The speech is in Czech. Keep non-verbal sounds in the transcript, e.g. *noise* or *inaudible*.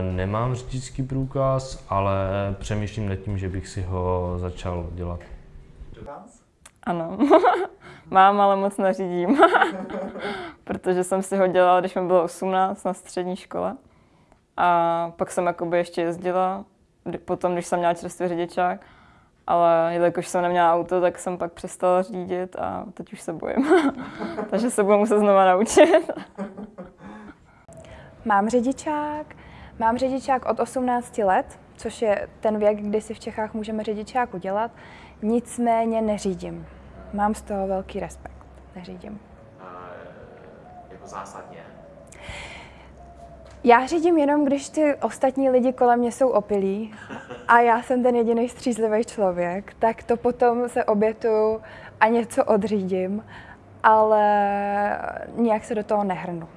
Nemám řidičský průkaz, ale přemýšlím nad tím, že bych si ho začal dělat. Ano, *laughs* mám, ale moc neřídím, *laughs* protože jsem si ho dělala, když mi bylo 18 na střední škole. A pak jsem jakoby ještě jezdila, potom, když jsem měla čerstvý řidičák, ale jelikož jsem neměla auto, tak jsem pak přestala řídit a teď už se bojím. *laughs* Takže se budu muset znova naučit. Mám řidičák, mám řidičák od 18 let, což je ten věk, kdy si v Čechách můžeme řidičák udělat. Nicméně neřídím. Mám z toho velký respekt. Neřídím. jako zásadně. Já řídím jenom, když ty ostatní lidi kolem mě jsou opilí a já jsem ten jediný střízlivý člověk, tak to potom se obětuju a něco odřídím, ale nějak se do toho nehrnu.